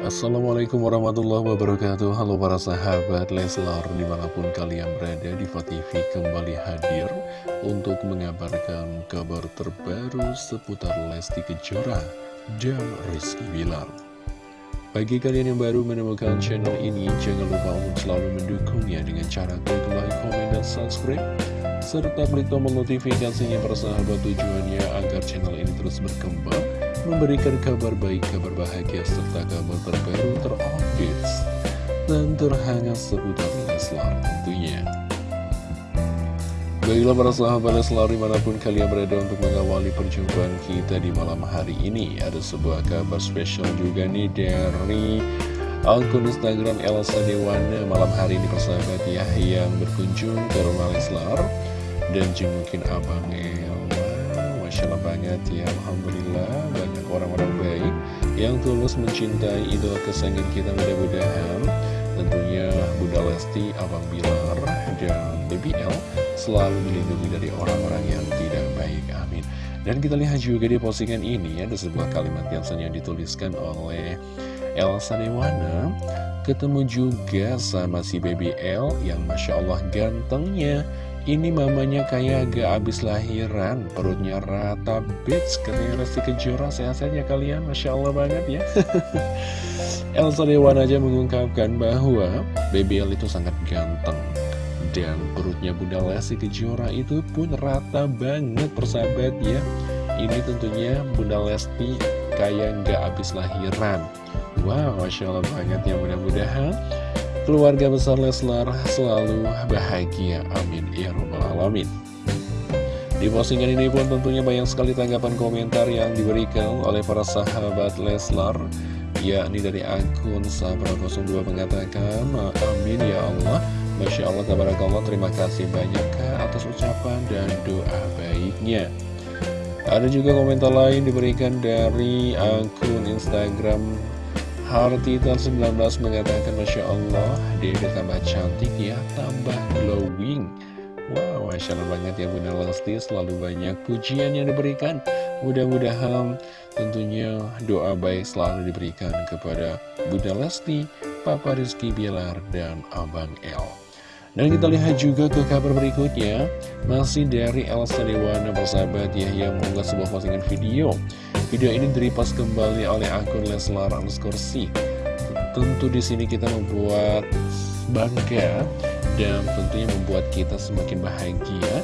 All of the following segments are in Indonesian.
Assalamualaikum warahmatullahi wabarakatuh. Halo para sahabat Leslar Di mana pun kalian berada di TV kembali hadir Untuk mengabarkan kabar terbaru Seputar Lesti Kejora Dan Rizky Bilar. Bagi kalian yang baru menemukan channel ini Jangan lupa untuk selalu mendukungnya Dengan cara klik like, komen, dan subscribe serta klik tombol notifikasinya persahabat tujuannya agar channel ini terus berkembang memberikan kabar baik, kabar bahagia, serta kabar terbaru terupdate dan terhangat seputar Leslar tentunya. Baiklah para sahabat Leslar di mana pun kalian berada untuk mengawali perjumpaan kita di malam hari ini Ada sebuah kabar spesial juga nih dari akun Instagram Elsa Dewana Malam hari ini persahabat ya yang berkunjung ke rumah Leslar Dan jengukin Abang El Masya Allah banget ya Alhamdulillah. Banyak orang-orang baik yang tulus mencintai idola kesayangan kita mudah-mudahan. Tentunya Bunda Lesti, Abang Bilar, dan Baby L selalu dilindungi dari orang-orang yang tidak baik, amin. Dan kita lihat juga di postingan ini ada sebuah kalimat yang yang dituliskan oleh Elsa Dewana. Ketemu juga sama si Baby L yang Masya Allah gantengnya ini mamanya kayak agak habis lahiran, perutnya rata, bitch, katanya Resti Kejora, sehat saja kalian, Masya Allah banget ya. Elsa Dewan aja mengungkapkan bahwa BBL itu sangat ganteng. Dan perutnya Bunda Lesti Kejora itu pun rata banget persahabat ya. Ini tentunya Bunda Lesti kayak nggak habis lahiran. Wow, Masya Allah banget ya mudah-mudahan keluarga besar Leslar selalu bahagia. Amin. Ya Rabbal Alamin. Di postingan ini pun tentunya banyak sekali tanggapan komentar yang diberikan oleh para sahabat Leslar yakni dari akun Sabra02 mengatakan Amin ya Allah Masya Allah Tabarakallah terima kasih banyak Kak atas ucapan dan doa baiknya Ada juga komentar lain diberikan dari akun Instagram Hartita 19 mengatakan Masya Allah Dede tambah cantik ya Tambah glowing. Wow Masya Allah banget ya Bunda Lesti Selalu banyak pujian yang diberikan. Mudah-mudahan tentunya doa baik selalu diberikan kepada Bunda Lesti Papa Rizky Bilar dan Abang El. Dan kita lihat juga ke kabar berikutnya. Masih dari Elsa Dewana bersahabat ya Yang mengunggah sebuah postingan video Video ini direpost kembali oleh akun Leslar C. Tentu di sini kita membuat bangga dan tentunya membuat kita semakin bahagia.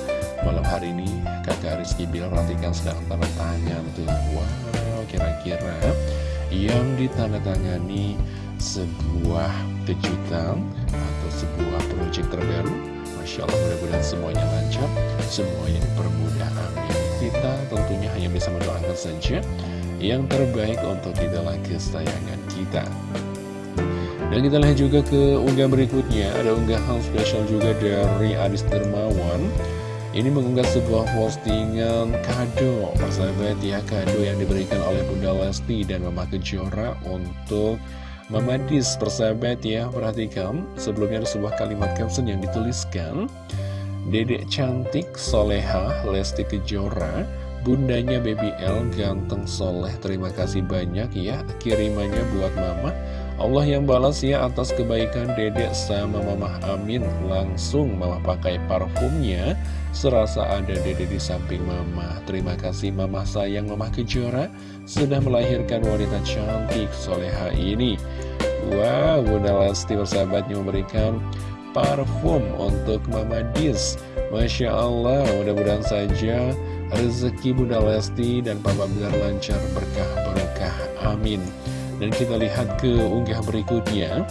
Malam hari ini kakak Rizky Bilar perhatikan sedang tanda tangan tuh. Wow, kira-kira yang ditandatangani sebuah kejutan atau sebuah proyek terbaru. Masya Allah mudah-mudahan semuanya lancar, semuanya dipermudah. Amin kita tentunya hanya bisa mendoakan saja yang terbaik untuk idola kesayangan kita. Dan kita lihat juga ke unggah berikutnya, ada unggahan spesial juga dari Adis Dermawan. Ini mengunggah sebuah postingan kado, persahabat ya, kado yang diberikan oleh Bunda Lesti dan Mama Kejora untuk Mama Dis, persahabat ya, perhatikan, sebelumnya ada sebuah kalimat caption yang dituliskan, Dedek cantik, soleha, Lesti Kejora Bundanya Baby L, ganteng soleh Terima kasih banyak ya kirimannya buat mama. Allah yang balas ya atas kebaikan dedek sama mama Amin. Langsung mama pakai parfumnya Serasa ada dedek di samping mama. Terima kasih mama sayang mama Kejora Sudah melahirkan wanita cantik soleha ini. Wow, Bunda Lesti bersahabatnya memberikan parfum untuk Mama Dis Masya Allah, mudah-mudahan saja rezeki Bunda Lesti dan Papa Bilar lancar berkah berkah amin. Dan kita lihat ke unggah berikutnya.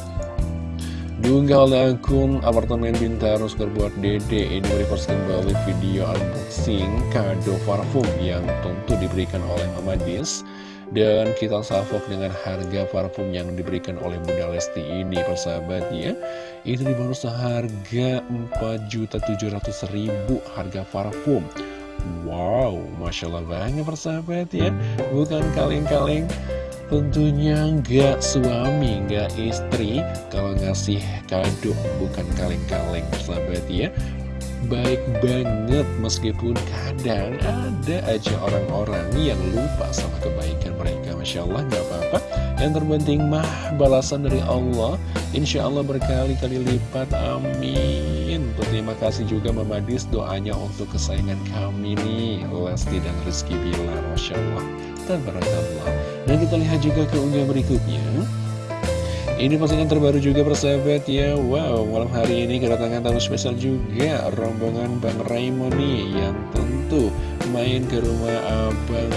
Diunggah oleh akun apartemen Bintaro buat Dede. Ini merepost kembali video unboxing kado parfum yang tentu diberikan oleh Mama Dis dan kita salvok dengan harga parfum yang diberikan oleh Bunda Lesti ini persahabat ya Itu dibangun seharga 4.700.000 harga parfum. Wow, Masya Allah banget persahabat ya Bukan kaleng-kaleng. Tentunya nggak suami, nggak istri. Kalau ngasih kado bukan kaleng-kaleng persahabat ya baik banget meskipun kadang ada aja orang-orang yang lupa sama kebaikan mereka. Masya Allah gak apa-apa. Yang terpenting mah balasan dari Allah. Insya Allah berkali-kali lipat amin. Terima kasih juga Mama Dis doanya untuk kesayangan kami nih Lesti dan Rizky Bilar. Masya Allah. Dan kita lihat juga ke unggah berikutnya ini postingan terbaru juga persahabat. Ya Wow, malam hari ini kedatangan tamu spesial juga Rombongan Bang Raymond nih Yang tentu main ke rumah Abang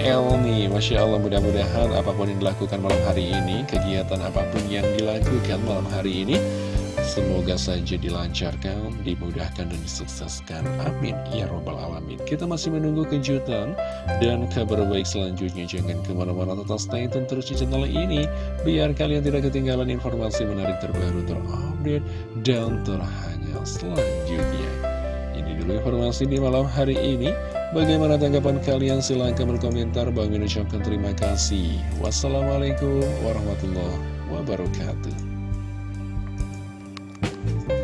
El nih. Masya Allah mudah-mudahan apa pun yang dilakukan malam hari ini Kegiatan apa pun yang dilakukan malam hari ini Semoga saja dilancarkan, dimudahkan, dan disukseskan. Amin. Ya Robbal Alamin. Kita masih menunggu kejutan dan kabar baik selanjutnya. Jangan ke mana-mana tetap stay tune terus di channel ini. Biar kalian tidak ketinggalan informasi menarik terbaru, terupdate, dan terhangat selanjutnya. Ini dulu informasi di malam hari ini. Bagaimana tanggapan kalian? Silahkan berkomentar. Bang ucapkan terima kasih. Wassalamualaikum warahmatullahi wabarakatuh. Bye.